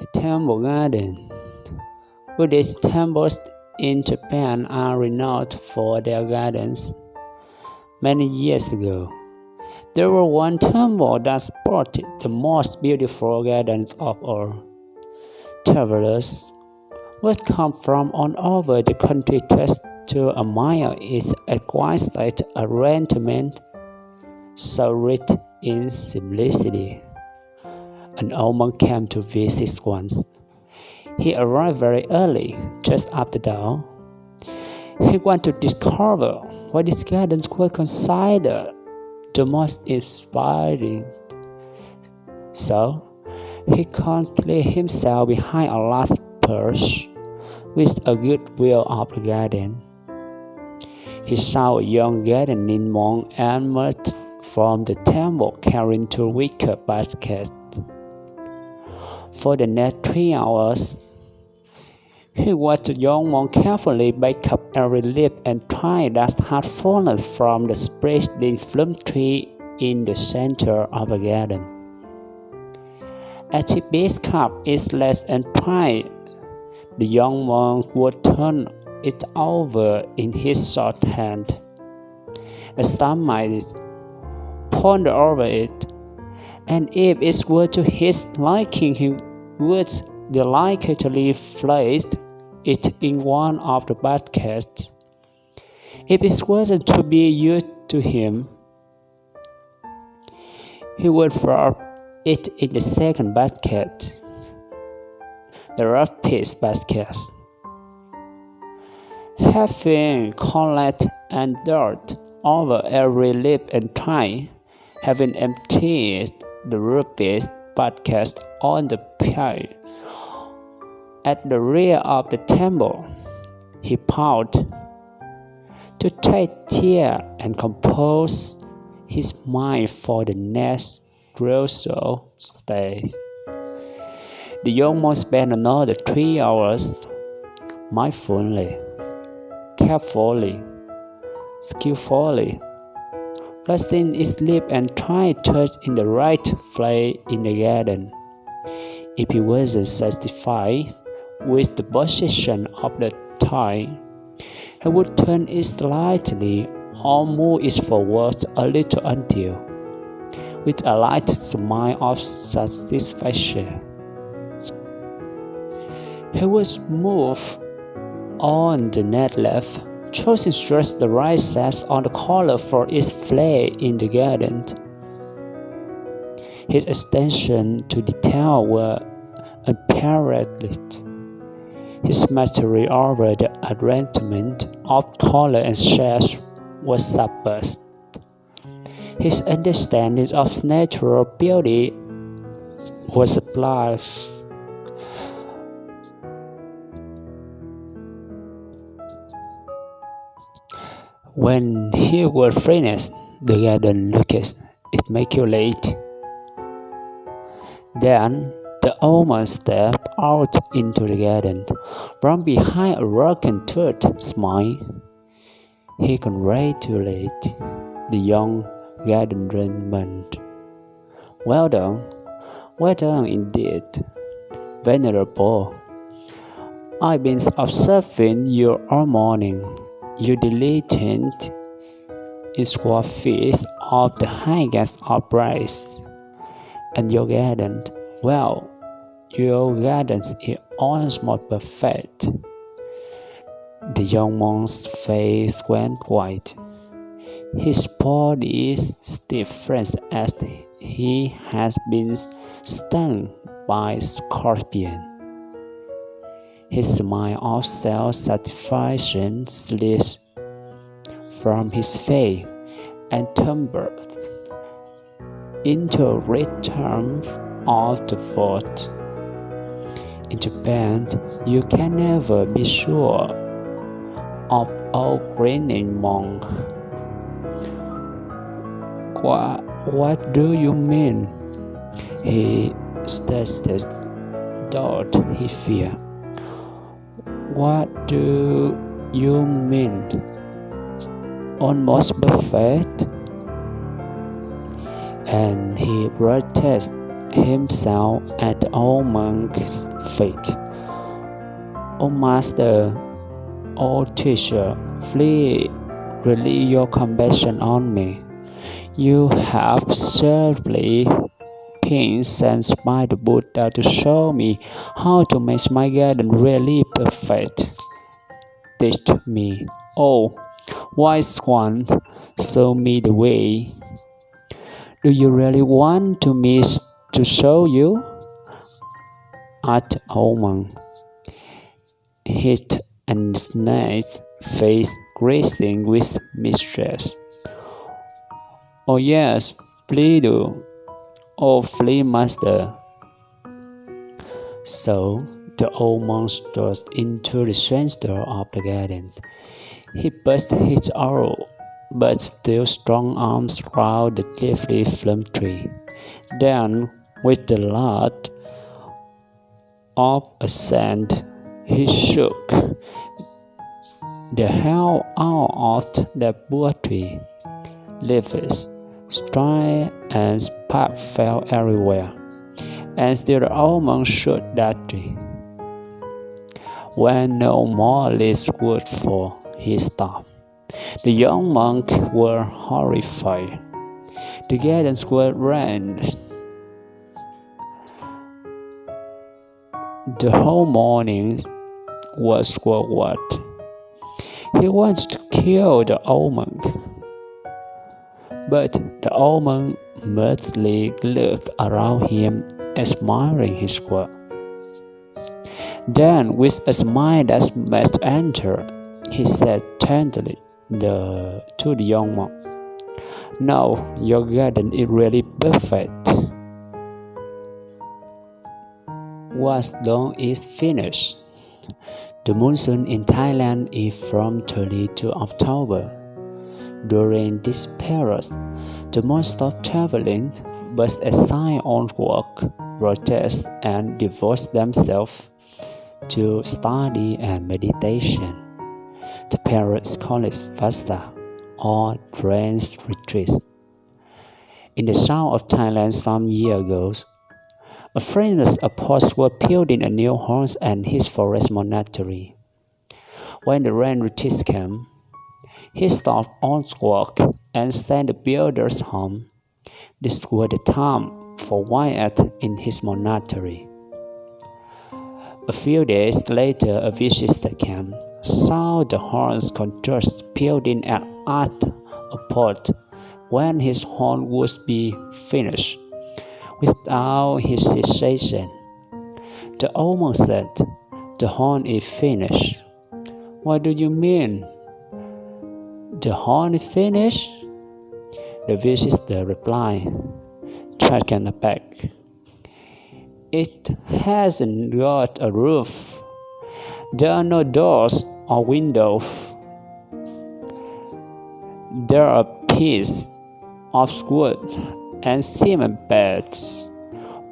The Temple Garden Buddhist temples in Japan are renowned for their gardens. Many years ago, there was one temple that sported the most beautiful gardens of all. Travelers would come from all over the country just to admire its exquisite arrangement, so rich in simplicity. An old monk came to visit once. He arrived very early, just after dawn. He wanted to discover what these gardens were considered the most inspiring. So, he concealed himself behind a large perch with a good view of the garden. He saw a young gardening monk emerge from the temple carrying two wicker baskets. For the next three hours, he watched the young monk carefully pick up every leaf and twig that had fallen from the spreading plum tree in the center of the garden. As he picked up its leaves and twig, the young monk would turn it over in his short hand. Some might ponder over it, and if it were to his liking, he would delicately place it in one of the baskets. If it wasn't to be used to him, he would throw it in the second basket, the rough piece basket. Having collected and dirt over every lip and twig, having emptied the rubbish basket on the pile. At the rear of the temple, he paused to take care and compose his mind for the next crucial stage. The young monk spent another three hours mindfully, carefully, skillfully Placing his lip and trying touch in the right place in the garden. If he wasn't satisfied with the position of the tie, he would turn it slightly or move it forward a little until, with a light smile of satisfaction, he would move on the net left choosing just the right steps on the color for its flare in the garden. His attention to detail were unparalleled. His mastery over the arrangement of color and shapes was surpassed. His understanding of natural beauty was sublime. When he was finished, the garden looked immaculate. Then the old man stepped out into the garden from behind a rock and tooth smile. He congratulated the young garden gardenerman. Well done, well done indeed, Venerable. I've been observing you all morning you diligent is what feast of the highest of praise. And your garden, well, your garden is almost perfect. The young monk's face went white. His body is stiff as he has been stung by scorpion. His smile of self-satisfaction slid from his face and tumbled into a return of the thought. In Japan, you can never be sure of a grinning monk. What, what do you mean? He stuttered, thought he feared. What do you mean? Almost perfect? And he protested himself at old monk's feet. O master, O teacher, flee, release your compassion on me. You have certainly been sent by the Buddha to show me how to make my garden really perfect. Teach me, oh, wise one, show me the way. Do you really want to me to show you? asked Oman. His and snake's face grazing with mistress. Oh yes, please do. Oh, flea master. So the old monk strode into the center of the garden. He burst his arrow but still strong arms round the leafy plum tree. Then, with the light of a sand, he shook the hell out of the poor tree. Leaves, straw, and spark fell everywhere, and still the old monk shook that tree. When no more leaves would fall, he stopped. The young monks were horrified. The gardens were rent. The whole morning was forward. He wants to kill the old monk. But the old man merely looked around him, admiring his work. Then, with a smile that must enter, he said tenderly, the to the young monk. Now your garden is really perfect. What's done is finished. The monsoon in Thailand is from early to October. During this period, the monks stop traveling but assign on work, protest, and devote themselves to study and meditation. The parents call it Vassa or Trance Retreat. In the south of Thailand some years ago, a famous apostle was building a new house and his forest monastery. When the rain retreat came, he stopped all work and sent the builders home. This was the time for Wyatt in his monastery. A few days later, a visitor came saw the horns contrast building at art a port when his horn would be finished. Without hesitation, the owner said, The horn is finished. What do you mean? The horn is finished? The visitor replied, taken aback. It hasn't got a roof. There are no doors or windows. There are pieces of wood and cement beds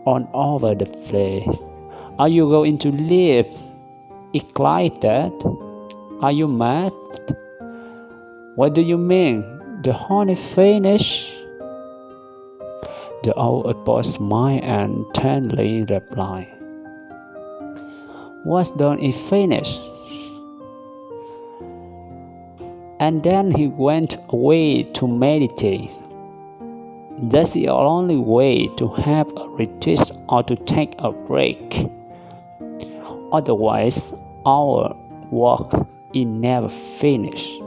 all over the place. Are you going to live? it? Are you mad? What do you mean? The honey finished? The old apostle smiled and tenderly replied, What's done is finished and then he went away to meditate. That's the only way to have a retreat or to take a break. Otherwise, our work is never finished.